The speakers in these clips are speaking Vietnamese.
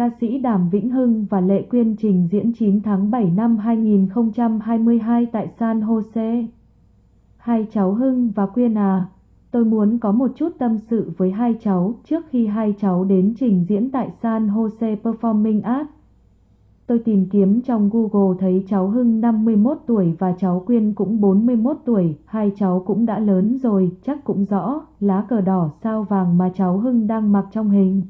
ca sĩ Đàm Vĩnh Hưng và Lệ Quyên trình diễn 9 tháng 7 năm 2022 tại San Jose. Hai cháu Hưng và Quyên à, tôi muốn có một chút tâm sự với hai cháu trước khi hai cháu đến trình diễn tại San Jose Performing Arts. Tôi tìm kiếm trong Google thấy cháu Hưng 51 tuổi và cháu Quyên cũng 41 tuổi, hai cháu cũng đã lớn rồi, chắc cũng rõ, lá cờ đỏ sao vàng mà cháu Hưng đang mặc trong hình.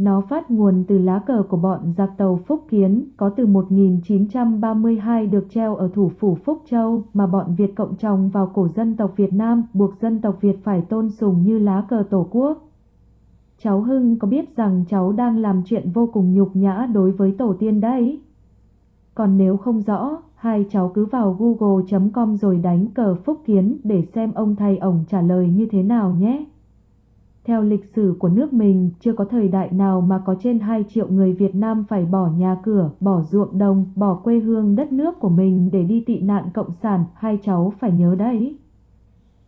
Nó phát nguồn từ lá cờ của bọn giặc tàu Phúc Kiến, có từ 1932 được treo ở thủ phủ Phúc Châu, mà bọn Việt Cộng trồng vào cổ dân tộc Việt Nam, buộc dân tộc Việt phải tôn sùng như lá cờ Tổ quốc. Cháu Hưng có biết rằng cháu đang làm chuyện vô cùng nhục nhã đối với tổ tiên đấy? Còn nếu không rõ, hai cháu cứ vào google.com rồi đánh cờ Phúc Kiến để xem ông thầy ổng trả lời như thế nào nhé. Theo lịch sử của nước mình, chưa có thời đại nào mà có trên 2 triệu người Việt Nam phải bỏ nhà cửa, bỏ ruộng đồng, bỏ quê hương đất nước của mình để đi tị nạn cộng sản, hai cháu phải nhớ đấy.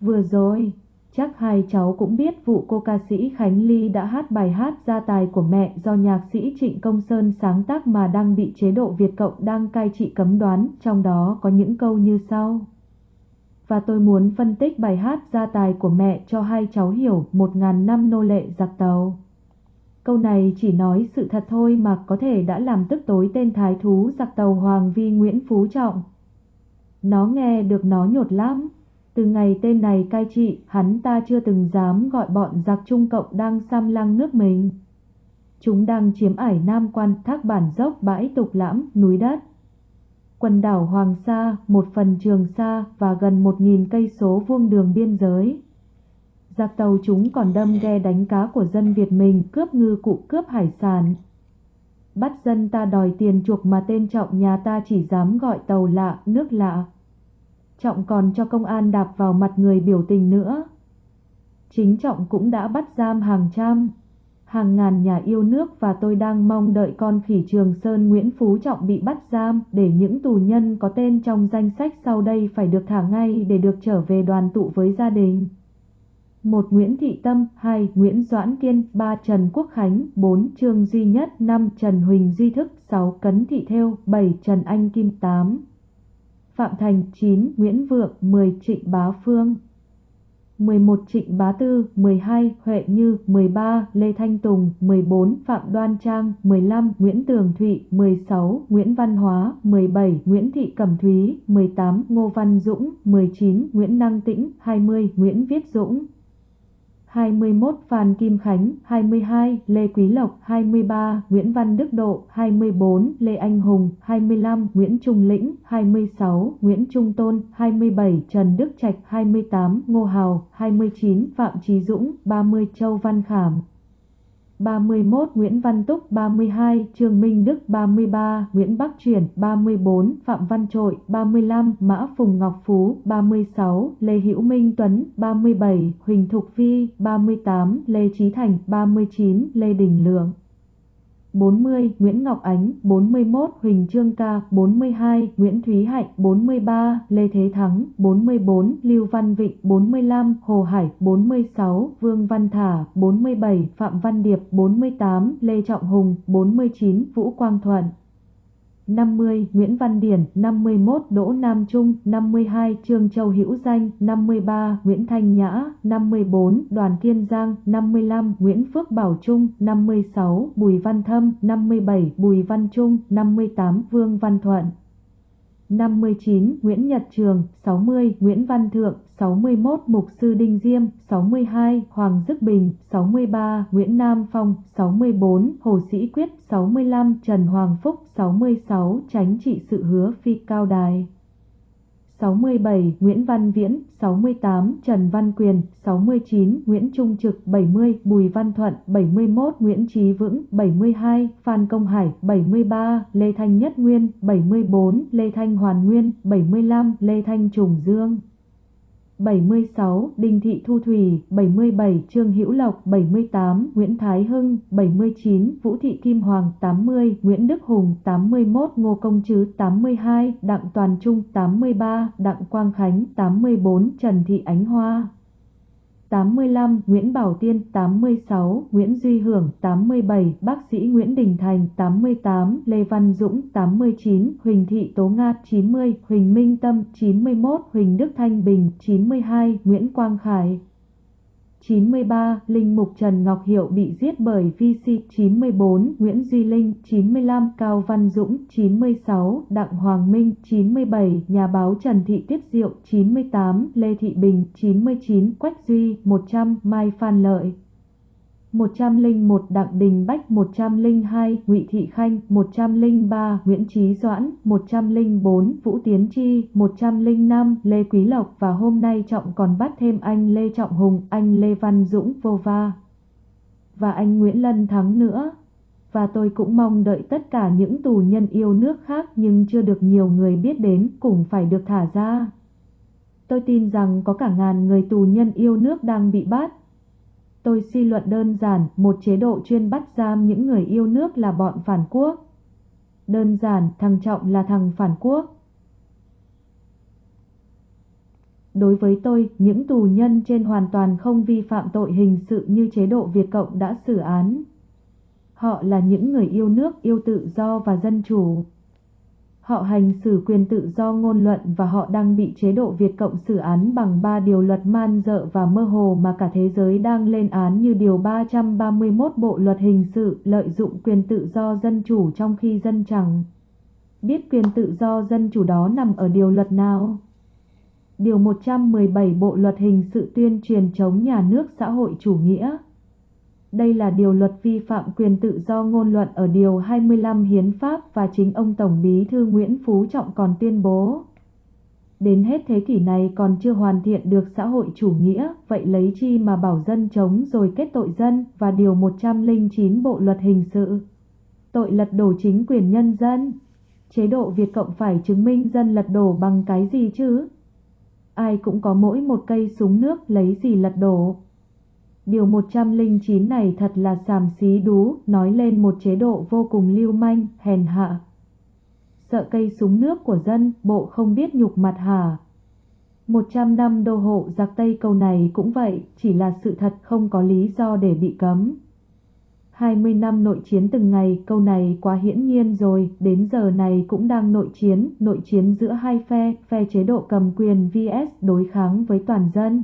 Vừa rồi, chắc hai cháu cũng biết vụ cô ca sĩ Khánh Ly đã hát bài hát gia tài của mẹ do nhạc sĩ Trịnh Công Sơn sáng tác mà đang bị chế độ Việt Cộng đang cai trị cấm đoán, trong đó có những câu như sau và tôi muốn phân tích bài hát gia tài của mẹ cho hai cháu hiểu một ngàn năm nô lệ giặc tàu. Câu này chỉ nói sự thật thôi mà có thể đã làm tức tối tên thái thú giặc tàu Hoàng Vi Nguyễn Phú Trọng. Nó nghe được nó nhột lắm. Từ ngày tên này cai trị, hắn ta chưa từng dám gọi bọn giặc Trung Cộng đang xăm lăng nước mình. Chúng đang chiếm ải Nam Quan, thác bản dốc, bãi tục lãm, núi đất quần đảo Hoàng Sa, một phần Trường Sa và gần 1.000 cây số vuông đường biên giới. Giặc tàu chúng còn đâm ghe đánh cá của dân Việt mình cướp ngư cụ cướp hải sản. Bắt dân ta đòi tiền chuộc mà tên Trọng nhà ta chỉ dám gọi tàu lạ, nước lạ. Trọng còn cho công an đạp vào mặt người biểu tình nữa. Chính Trọng cũng đã bắt giam hàng trăm hàng ngàn nhà yêu nước và tôi đang mong đợi con khỉ Trường Sơn Nguyễn Phú Trọng bị bắt giam để những tù nhân có tên trong danh sách sau đây phải được thả ngay để được trở về đoàn tụ với gia đình. 1. Nguyễn Thị Tâm 2. Nguyễn Doãn Kiên 3. Trần Quốc Khánh 4. Trương Duy Nhất 5. Trần Huỳnh Duy Thức 6. Cấn Thị Thêu 7. Trần Anh Kim 8. Phạm Thành 9. Nguyễn Vượng 10. Trịnh Bá Phương 11 Trịnh Bá Tư, 12 Huệ Như, 13 Lê Thanh Tùng, 14 Phạm Đoan Trang, 15 Nguyễn Tường Thụy, 16 Nguyễn Văn Hóa, 17 Nguyễn Thị Cẩm Thúy, 18 Ngô Văn Dũng, 19 Nguyễn Năng Tĩnh, 20 Nguyễn Viết Dũng. 21 Phan Kim Khánh, 22 Lê Quý Lộc, 23 Nguyễn Văn Đức Độ, 24 Lê Anh Hùng, 25 Nguyễn Trung Lĩnh, 26 Nguyễn Trung Tôn, 27 Trần Đức Trạch, 28 Ngô Hào, 29 Phạm Trí Dũng, 30 Châu Văn Khảm, 31 Nguyễn Văn Túc 32 Trương Minh Đức 33 Nguyễn Bắc Chuyển 34 Phạm Văn Trội 35 Mã Phùng Ngọc Phú 36 Lê Hữu Minh Tuấn 37 Huỳnh Thục Vi 38 Lê Trí Thành 39 Lê Đình Lượng. 40 Nguyễn Ngọc Ánh 41 Huỳnh Trương Ca 42 Nguyễn Thúy Hạnh 43 Lê Thế Thắng 44 Lưu Văn Vịnh 45 Hồ Hải 46 Vương Văn Thả 47 Phạm Văn Điệp 48 Lê Trọng Hùng 49 Vũ Quang Thuận. 50 Nguyễn Văn Điển 51 Đỗ Nam Trung 52 Trương Châu Hữu Danh 53 Nguyễn Thanh Nhã 54 Đoàn Kiên Giang 55 Nguyễn Phước Bảo Trung 56 Bùi Văn Thâm 57 Bùi Văn Trung 58 Vương Văn Thuận. 59 Nguyễn Nhật Trường 60 Nguyễn Văn Thượng 61 Mục Sư Đinh Diêm 62 Hoàng Dức Bình 63 Nguyễn Nam Phong 64 Hồ Sĩ Quyết 65 Trần Hoàng Phúc 66 Tránh trị sự hứa phi cao đài. 67 Nguyễn Văn Viễn 68 Trần Văn Quyền 69 Nguyễn Trung Trực 70 Bùi Văn Thuận 71 Nguyễn Trí Vững 72 Phan Công Hải 73 Lê Thanh Nhất Nguyên 74 Lê Thanh Hoàn Nguyên 75 Lê Thanh Trùng Dương. 76 Đinh Thị Thu Thủy 77 Trương Hữu Lộc 78 Nguyễn Thái Hưng 79 Vũ Thị Kim Hoàng 80 Nguyễn Đức Hùng 81 Ngô Công Trứ 82 Đặng Toàn Trung 83 Đặng Quang Khánh 84 Trần Thị Ánh Hoa. 85, Nguyễn Bảo Tiên 86, Nguyễn Duy Hưởng 87, bác sĩ Nguyễn Đình Thành 88, Lê Văn Dũng 89, Huỳnh Thị Tố Nga 90, Huỳnh Minh Tâm 91, Huỳnh Đức Thanh Bình 92, Nguyễn Quang Khải. 93, Linh Mục Trần Ngọc Hiệu bị giết bởi VC 94, Nguyễn Duy Linh 95, Cao Văn Dũng 96, Đặng Hoàng Minh 97, Nhà báo Trần Thị Tiết Diệu 98, Lê Thị Bình 99, Quách Duy 100, Mai Phan Lợi 101 Đặng Đình Bách 102 Ngụy Thị Khanh 103 Nguyễn Trí Doãn 104 Vũ Tiến Chi 105 Lê Quý Lộc và hôm nay Trọng còn bắt thêm anh Lê Trọng Hùng, anh Lê Văn Dũng vô va và anh Nguyễn Lân Thắng nữa. Và tôi cũng mong đợi tất cả những tù nhân yêu nước khác nhưng chưa được nhiều người biết đến cũng phải được thả ra. Tôi tin rằng có cả ngàn người tù nhân yêu nước đang bị bắt Tôi suy luận đơn giản, một chế độ chuyên bắt giam những người yêu nước là bọn phản quốc. Đơn giản, thằng Trọng là thằng phản quốc. Đối với tôi, những tù nhân trên hoàn toàn không vi phạm tội hình sự như chế độ Việt Cộng đã xử án. Họ là những người yêu nước, yêu tự do và dân chủ. Họ hành xử quyền tự do ngôn luận và họ đang bị chế độ Việt Cộng xử án bằng ba điều luật man dợ và mơ hồ mà cả thế giới đang lên án như điều 331 Bộ Luật Hình sự lợi dụng quyền tự do dân chủ trong khi dân chẳng. Biết quyền tự do dân chủ đó nằm ở điều luật nào? Điều 117 Bộ Luật Hình sự tuyên truyền chống nhà nước xã hội chủ nghĩa. Đây là điều luật vi phạm quyền tự do ngôn luận ở Điều 25 Hiến pháp và chính ông Tổng Bí thư Nguyễn Phú Trọng còn tuyên bố. Đến hết thế kỷ này còn chưa hoàn thiện được xã hội chủ nghĩa, vậy lấy chi mà bảo dân chống rồi kết tội dân và Điều 109 Bộ Luật Hình sự. Tội lật đổ chính quyền nhân dân. Chế độ Việt Cộng phải chứng minh dân lật đổ bằng cái gì chứ? Ai cũng có mỗi một cây súng nước lấy gì lật đổ. Điều 109 này thật là xàm xí đú, nói lên một chế độ vô cùng lưu manh, hèn hạ. Sợ cây súng nước của dân, bộ không biết nhục mặt hả? 100 năm đô hộ giặc Tây câu này cũng vậy, chỉ là sự thật không có lý do để bị cấm. 20 năm nội chiến từng ngày, câu này quá hiển nhiên rồi, đến giờ này cũng đang nội chiến, nội chiến giữa hai phe, phe chế độ cầm quyền VS đối kháng với toàn dân.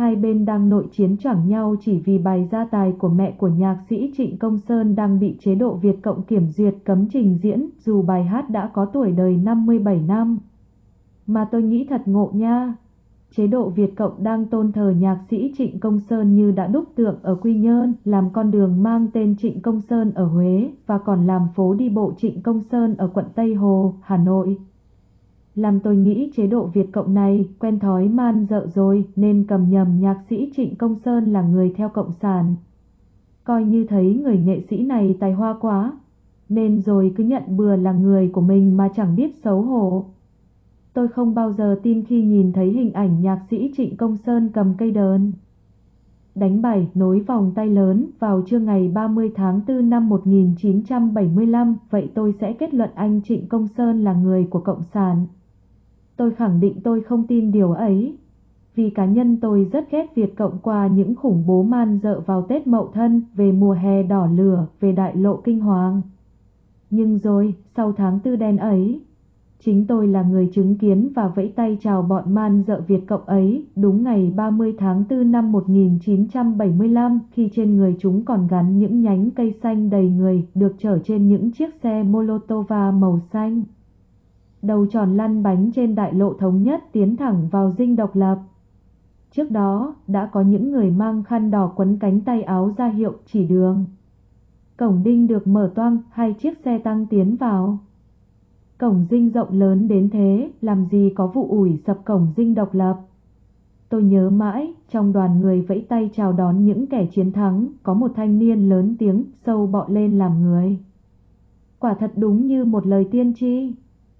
Hai bên đang nội chiến chẳng nhau chỉ vì bài gia tài của mẹ của nhạc sĩ Trịnh Công Sơn đang bị chế độ Việt Cộng kiểm duyệt cấm trình diễn dù bài hát đã có tuổi đời 57 năm. Mà tôi nghĩ thật ngộ nha. Chế độ Việt Cộng đang tôn thờ nhạc sĩ Trịnh Công Sơn như đã đúc tượng ở Quy Nhơn, làm con đường mang tên Trịnh Công Sơn ở Huế và còn làm phố đi bộ Trịnh Công Sơn ở quận Tây Hồ, Hà Nội. Làm tôi nghĩ chế độ Việt Cộng này quen thói man dợ rồi nên cầm nhầm nhạc sĩ Trịnh Công Sơn là người theo Cộng sản. Coi như thấy người nghệ sĩ này tài hoa quá, nên rồi cứ nhận bừa là người của mình mà chẳng biết xấu hổ. Tôi không bao giờ tin khi nhìn thấy hình ảnh nhạc sĩ Trịnh Công Sơn cầm cây đờn. Đánh bài nối vòng tay lớn vào trưa ngày 30 tháng 4 năm 1975, vậy tôi sẽ kết luận anh Trịnh Công Sơn là người của Cộng sản. Tôi khẳng định tôi không tin điều ấy. Vì cá nhân tôi rất ghét Việt Cộng qua những khủng bố man dợ vào Tết Mậu Thân, về mùa hè đỏ lửa, về đại lộ kinh hoàng. Nhưng rồi, sau tháng tư đen ấy, chính tôi là người chứng kiến và vẫy tay chào bọn man dợ Việt Cộng ấy, đúng ngày 30 tháng 4 năm 1975, khi trên người chúng còn gắn những nhánh cây xanh đầy người, được chở trên những chiếc xe Molotova màu xanh đầu tròn lăn bánh trên đại lộ thống nhất tiến thẳng vào dinh độc lập. Trước đó, đã có những người mang khăn đỏ quấn cánh tay áo ra hiệu chỉ đường. Cổng đinh được mở toang, hai chiếc xe tăng tiến vào. Cổng dinh rộng lớn đến thế, làm gì có vụ ủi sập cổng dinh độc lập. Tôi nhớ mãi, trong đoàn người vẫy tay chào đón những kẻ chiến thắng, có một thanh niên lớn tiếng, sâu bọ lên làm người. Quả thật đúng như một lời tiên tri.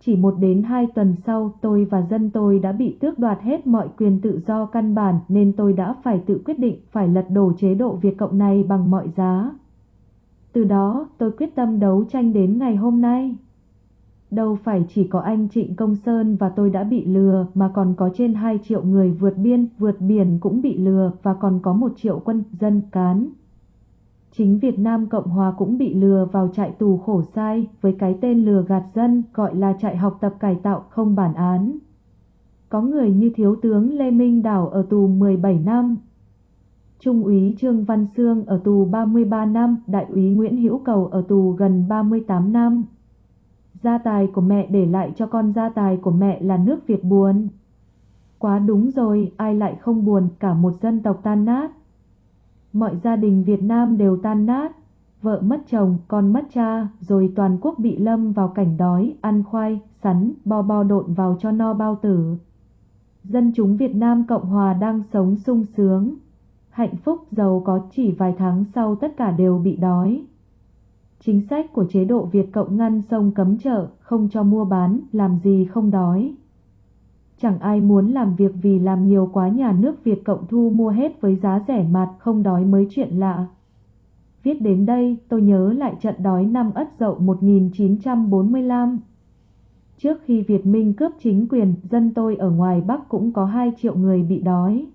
Chỉ một đến hai tuần sau tôi và dân tôi đã bị tước đoạt hết mọi quyền tự do căn bản nên tôi đã phải tự quyết định phải lật đổ chế độ Việt Cộng này bằng mọi giá. Từ đó tôi quyết tâm đấu tranh đến ngày hôm nay. Đâu phải chỉ có anh Trịnh Công Sơn và tôi đã bị lừa mà còn có trên 2 triệu người vượt biên, vượt biển cũng bị lừa và còn có 1 triệu quân dân cán. Chính Việt Nam Cộng Hòa cũng bị lừa vào trại tù khổ sai với cái tên lừa gạt dân gọi là trại học tập cải tạo không bản án. Có người như Thiếu tướng Lê Minh Đảo ở tù 17 năm, Trung úy Trương Văn Sương ở tù 33 năm, Đại úy Nguyễn Hữu Cầu ở tù gần 38 năm. Gia tài của mẹ để lại cho con gia tài của mẹ là nước Việt buồn. Quá đúng rồi, ai lại không buồn, cả một dân tộc tan nát. Mọi gia đình Việt Nam đều tan nát, vợ mất chồng, con mất cha, rồi toàn quốc bị lâm vào cảnh đói, ăn khoai, sắn, bo bo độn vào cho no bao tử. Dân chúng Việt Nam Cộng Hòa đang sống sung sướng, hạnh phúc giàu có chỉ vài tháng sau tất cả đều bị đói. Chính sách của chế độ Việt Cộng ngăn sông cấm chợ, không cho mua bán, làm gì không đói. Chẳng ai muốn làm việc vì làm nhiều quá nhà nước Việt Cộng thu mua hết với giá rẻ mạt, không đói mới chuyện lạ. Viết đến đây, tôi nhớ lại trận đói năm Ất Dậu 1945. Trước khi Việt Minh cướp chính quyền, dân tôi ở ngoài Bắc cũng có 2 triệu người bị đói.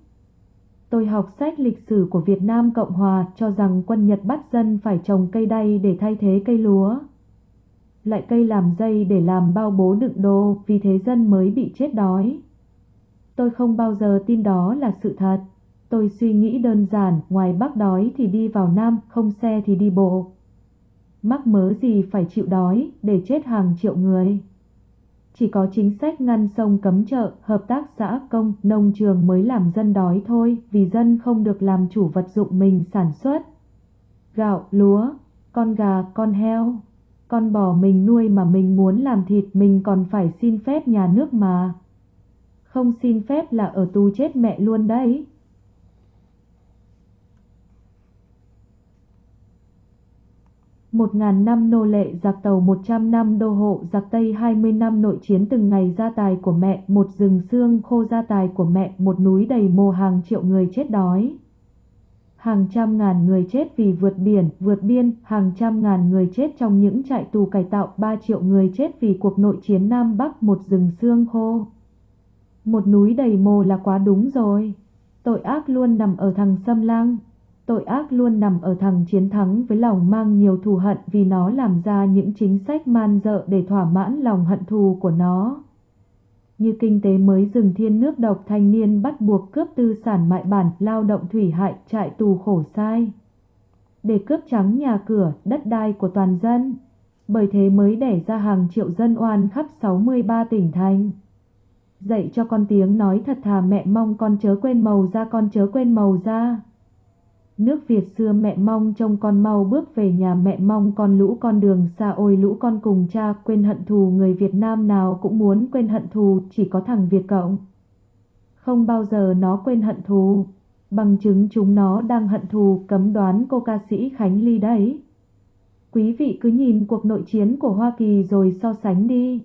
Tôi học sách lịch sử của Việt Nam Cộng Hòa cho rằng quân Nhật bắt dân phải trồng cây đay để thay thế cây lúa. Lại cây làm dây để làm bao bố đựng đồ, vì thế dân mới bị chết đói. Tôi không bao giờ tin đó là sự thật. Tôi suy nghĩ đơn giản, ngoài Bắc đói thì đi vào Nam, không xe thì đi bộ. Mắc mớ gì phải chịu đói, để chết hàng triệu người. Chỉ có chính sách ngăn sông cấm chợ, hợp tác xã công, nông trường mới làm dân đói thôi, vì dân không được làm chủ vật dụng mình sản xuất. Gạo, lúa, con gà, con heo, con bò mình nuôi mà mình muốn làm thịt mình còn phải xin phép nhà nước mà. Không xin phép là ở tù chết mẹ luôn đấy. một ngàn năm nô lệ giặc tàu một trăm năm đô hộ giặc Tây hai mươi năm nội chiến từng ngày gia tài của mẹ, một rừng xương khô gia tài của mẹ, một núi đầy mồ hàng triệu người chết đói. Hàng trăm ngàn người chết vì vượt biển, vượt biên, hàng trăm ngàn người chết trong những trại tù cải tạo, ba triệu người chết vì cuộc nội chiến Nam Bắc, một rừng xương khô. Một núi đầy mồ là quá đúng rồi. Tội ác luôn nằm ở thằng xâm lang. Tội ác luôn nằm ở thằng chiến thắng với lòng mang nhiều thù hận vì nó làm ra những chính sách man dợ để thỏa mãn lòng hận thù của nó. Như kinh tế mới dừng thiên nước độc thanh niên bắt buộc cướp tư sản mại bản, lao động thủy hại, trại tù khổ sai. Để cướp trắng nhà cửa, đất đai của toàn dân. Bởi thế mới đẻ ra hàng triệu dân oan khắp 63 tỉnh thành. Dạy cho con tiếng nói thật thà mẹ mong con chớ quên màu da con chớ quên màu da. Nước Việt xưa mẹ mong trông con mau bước về nhà mẹ mong con lũ con đường xa ôi lũ con cùng cha quên hận thù người Việt Nam nào cũng muốn quên hận thù chỉ có thằng Việt Cộng. Không bao giờ nó quên hận thù, bằng chứng chúng nó đang hận thù cấm đoán cô ca sĩ Khánh Ly đấy. Quý vị cứ nhìn cuộc nội chiến của Hoa Kỳ rồi so sánh đi.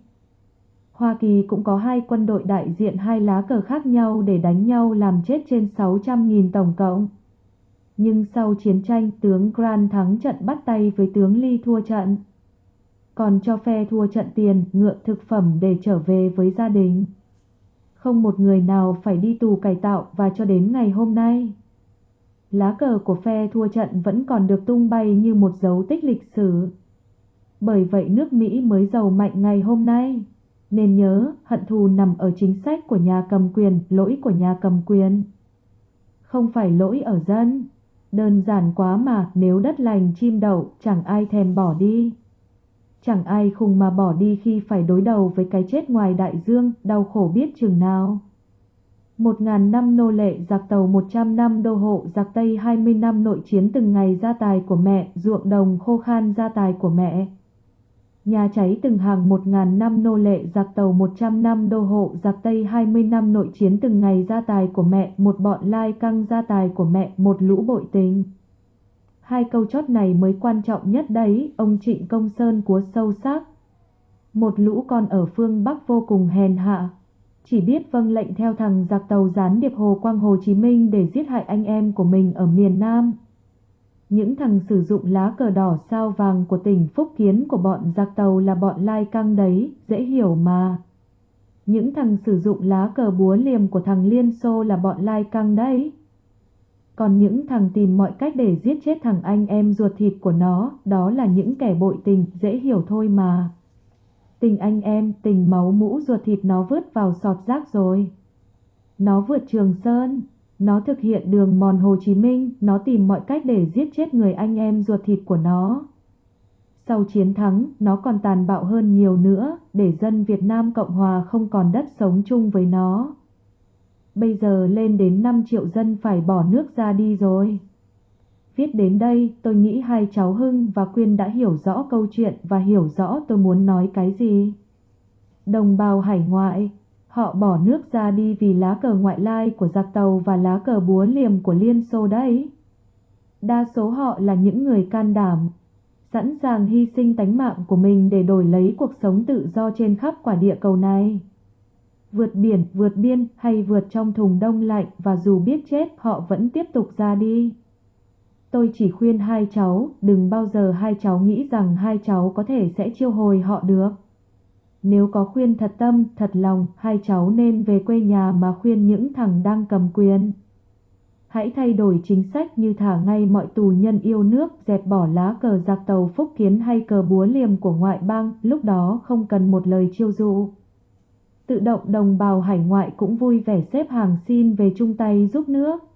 Hoa Kỳ cũng có hai quân đội đại diện hai lá cờ khác nhau để đánh nhau làm chết trên 600.000 tổng cộng. Nhưng sau chiến tranh tướng Grant thắng trận bắt tay với tướng Lee thua trận. Còn cho phe thua trận tiền, ngựa thực phẩm để trở về với gia đình. Không một người nào phải đi tù cải tạo và cho đến ngày hôm nay. Lá cờ của phe thua trận vẫn còn được tung bay như một dấu tích lịch sử. Bởi vậy nước Mỹ mới giàu mạnh ngày hôm nay. Nên nhớ, hận thù nằm ở chính sách của nhà cầm quyền, lỗi của nhà cầm quyền. Không phải lỗi ở dân. Đơn giản quá mà nếu đất lành chim đậu chẳng ai thèm bỏ đi. Chẳng ai khùng mà bỏ đi khi phải đối đầu với cái chết ngoài đại dương, đau khổ biết chừng nào. Một ngàn năm nô lệ giặc tàu một trăm năm đô hộ giặc Tây hai mươi năm nội chiến từng ngày gia tài của mẹ, ruộng đồng khô khan gia tài của mẹ. Nhà cháy từng hàng một ngàn năm nô lệ giặc tàu một trăm năm đô hộ giặc Tây hai mươi năm nội chiến từng ngày gia tài của mẹ, một bọn lai căng gia tài của mẹ, một lũ bội tình. Hai câu chót này mới quan trọng nhất đấy, ông Trịnh Công Sơn của sâu sắc. Một lũ con ở phương Bắc vô cùng hèn hạ, chỉ biết vâng lệnh theo thằng giặc tàu gián điệp Hồ Quang Hồ Chí Minh để giết hại anh em của mình ở miền Nam. Những thằng sử dụng lá cờ đỏ sao vàng của tỉnh Phúc Kiến của bọn giặc tàu là bọn lai căng đấy, dễ hiểu mà. Những thằng sử dụng lá cờ búa liềm của thằng Liên Xô là bọn lai căng đấy. Còn những thằng tìm mọi cách để giết chết thằng anh em ruột thịt của nó, đó là những kẻ bội tình, dễ hiểu thôi mà. Tình anh em, tình máu mũ ruột thịt nó vứt vào sọt rác rồi. Nó vượt Trường Sơn, nó thực hiện đường mòn Hồ Chí Minh, nó tìm mọi cách để giết chết người anh em ruột thịt của nó. Sau chiến thắng, nó còn tàn bạo hơn nhiều nữa, để dân Việt Nam Cộng Hòa không còn đất sống chung với nó. Bây giờ lên đến 5 triệu dân phải bỏ nước ra đi rồi. Viết đến đây, tôi nghĩ hai cháu Hưng và Quyên đã hiểu rõ câu chuyện và hiểu rõ tôi muốn nói cái gì. Đồng bào hải ngoại, họ bỏ nước ra đi vì lá cờ ngoại lai của giặc tàu và lá cờ búa liềm của Liên Xô đấy. Đa số họ là những người can đảm, sẵn sàng hy sinh tánh mạng của mình để đổi lấy cuộc sống tự do trên khắp quả địa cầu này. Vượt biển, vượt biên hay vượt trong thùng đông lạnh và dù biết chết họ vẫn tiếp tục ra đi. Tôi chỉ khuyên hai cháu, đừng bao giờ hai cháu nghĩ rằng hai cháu có thể sẽ chiêu hồi họ được. Nếu có khuyên thật tâm, thật lòng, hai cháu nên về quê nhà mà khuyên những thằng đang cầm quyền. Hãy thay đổi chính sách như thả ngay mọi tù nhân yêu nước, dẹp bỏ lá cờ giặc tàu phúc kiến hay cờ búa liềm của ngoại bang, lúc đó không cần một lời chiêu dụ. Tự động đồng bào hải ngoại cũng vui vẻ xếp hàng xin về chung tay giúp nước.